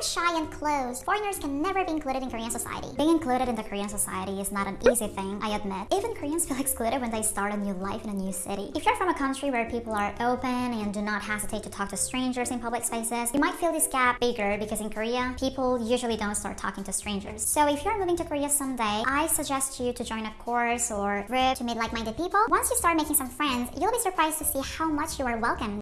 are shy and closed, foreigners can never be included in Korean society. Being included in the Korean society is not an easy thing, I admit. Even Koreans feel excluded when they start a new life in a new city. If you're from a country where people are open and do not hesitate to talk to strangers in public spaces, you might feel this gap bigger because in Korea, people usually don't start talking to strangers. So if you're moving to Korea someday, I suggest you to join a course or group to meet like-minded people. Once you start making some friends, you'll be surprised to see how much you are welcomed